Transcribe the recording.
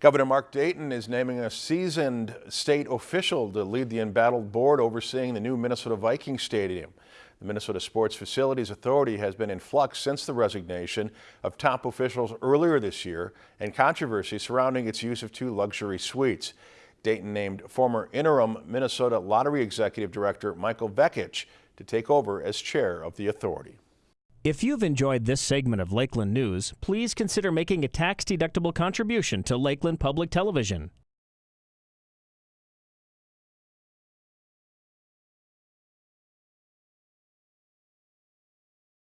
Governor Mark Dayton is naming a seasoned state official to lead the embattled board overseeing the new Minnesota Vikings Stadium. The Minnesota Sports Facilities Authority has been in flux since the resignation of top officials earlier this year and controversy surrounding its use of two luxury suites. Dayton named former interim Minnesota Lottery Executive Director Michael Vekich to take over as chair of the authority. If you've enjoyed this segment of Lakeland News, please consider making a tax-deductible contribution to Lakeland Public Television.